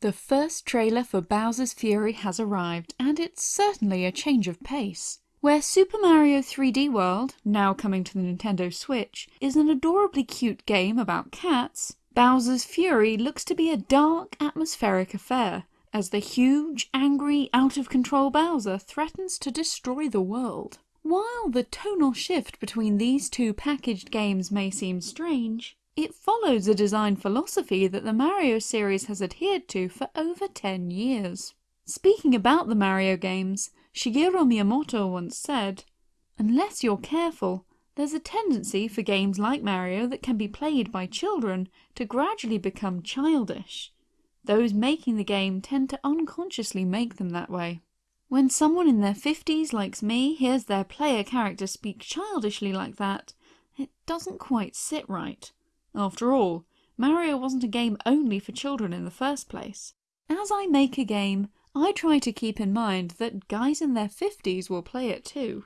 The first trailer for Bowser's Fury has arrived, and it's certainly a change of pace. Where Super Mario 3D World, now coming to the Nintendo Switch, is an adorably cute game about cats, Bowser's Fury looks to be a dark, atmospheric affair, as the huge, angry, out-of-control Bowser threatens to destroy the world. While the tonal shift between these two packaged games may seem strange, it follows a design philosophy that the Mario series has adhered to for over 10 years. Speaking about the Mario games, Shigeru Miyamoto once said, Unless you're careful, there's a tendency for games like Mario that can be played by children to gradually become childish. Those making the game tend to unconsciously make them that way. When someone in their 50s likes me hears their player character speak childishly like that, it doesn't quite sit right. After all, Mario wasn't a game only for children in the first place. As I make a game, I try to keep in mind that guys in their 50s will play it too.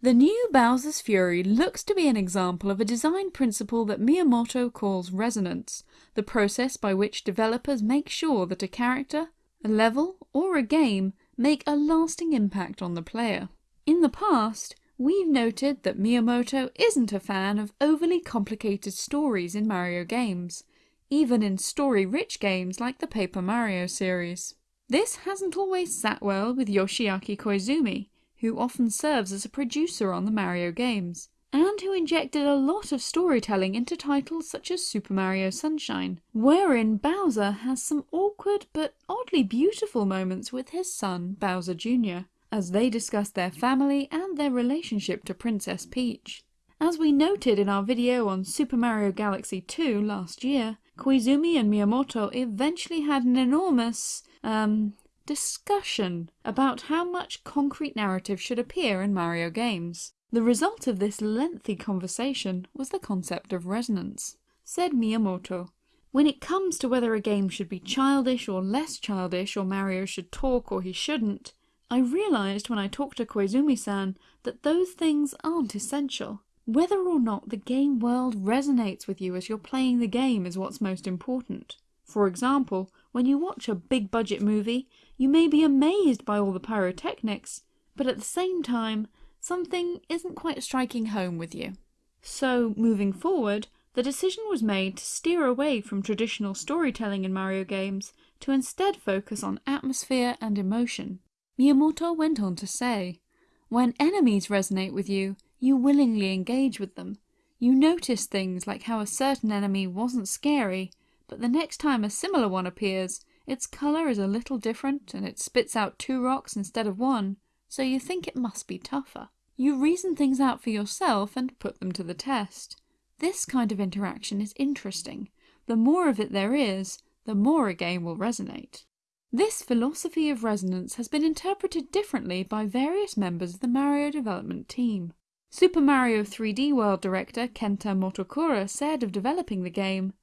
The new Bowser's Fury looks to be an example of a design principle that Miyamoto calls resonance, the process by which developers make sure that a character, a level, or a game make a lasting impact on the player. In the past, we've noted that Miyamoto isn't a fan of overly complicated stories in Mario games, even in story-rich games like the Paper Mario series. This hasn't always sat well with Yoshiaki Koizumi, who often serves as a producer on the Mario games, and who injected a lot of storytelling into titles such as Super Mario Sunshine, wherein Bowser has some awkward but oddly beautiful moments with his son Bowser Jr., as they discuss their family and their relationship to Princess Peach. As we noted in our video on Super Mario Galaxy 2 last year, Koizumi and Miyamoto eventually had an enormous um, discussion about how much concrete narrative should appear in Mario games. The result of this lengthy conversation was the concept of resonance. Said Miyamoto, When it comes to whether a game should be childish or less childish or Mario should talk or he shouldn't, I realised when I talked to Koizumi-san that those things aren't essential. Whether or not the game world resonates with you as you're playing the game is what's most important. For example, when you watch a big budget movie, you may be amazed by all the pyrotechnics, but at the same time, something isn't quite striking home with you. So, moving forward, the decision was made to steer away from traditional storytelling in Mario games to instead focus on atmosphere and emotion. Miyamoto went on to say, When enemies resonate with you, you willingly engage with them. You notice things like how a certain enemy wasn't scary, but the next time a similar one appears, its colour is a little different and it spits out two rocks instead of one, so you think it must be tougher. You reason things out for yourself and put them to the test. This kind of interaction is interesting. The more of it there is, the more a game will resonate. This philosophy of resonance has been interpreted differently by various members of the Mario development team. Super Mario 3D World director Kenta Motokura said of developing the game,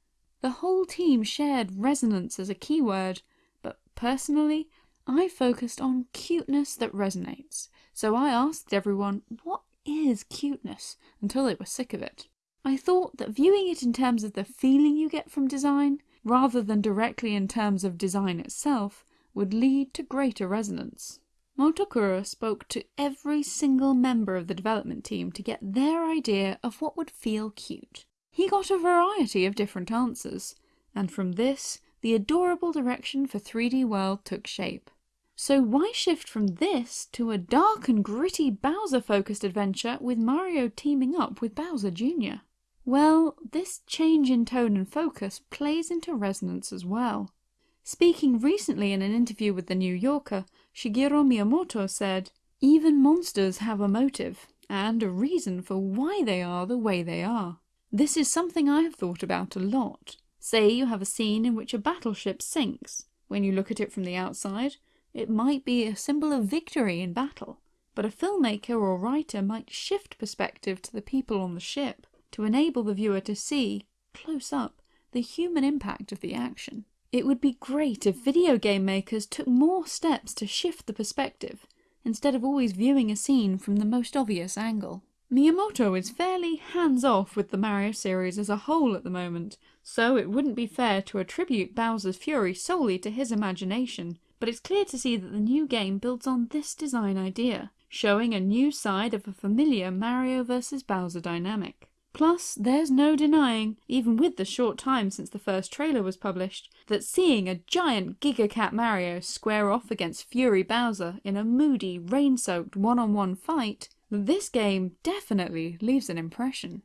the whole team shared resonance as a keyword, but personally, I focused on cuteness that resonates, so I asked everyone what is cuteness until they were sick of it. I thought that viewing it in terms of the feeling you get from design, rather than directly in terms of design itself, would lead to greater resonance. Motokura spoke to every single member of the development team to get their idea of what would feel cute. He got a variety of different answers, and from this, the adorable direction for 3D World took shape. So why shift from this to a dark and gritty Bowser-focused adventure with Mario teaming up with Bowser Jr.? Well, this change in tone and focus plays into resonance as well. Speaking recently in an interview with The New Yorker, Shigeru Miyamoto said, Even monsters have a motive, and a reason for why they are the way they are. This is something I have thought about a lot. Say you have a scene in which a battleship sinks. When you look at it from the outside, it might be a symbol of victory in battle, but a filmmaker or writer might shift perspective to the people on the ship to enable the viewer to see, close up, the human impact of the action. It would be great if video game makers took more steps to shift the perspective, instead of always viewing a scene from the most obvious angle. Miyamoto is fairly hands-off with the Mario series as a whole at the moment, so it wouldn't be fair to attribute Bowser's Fury solely to his imagination, but it's clear to see that the new game builds on this design idea, showing a new side of a familiar Mario vs Bowser dynamic. Plus, there's no denying, even with the short time since the first trailer was published, that seeing a giant Giga Cat Mario square off against Fury Bowser in a moody, rain-soaked one-on-one fight, this game definitely leaves an impression.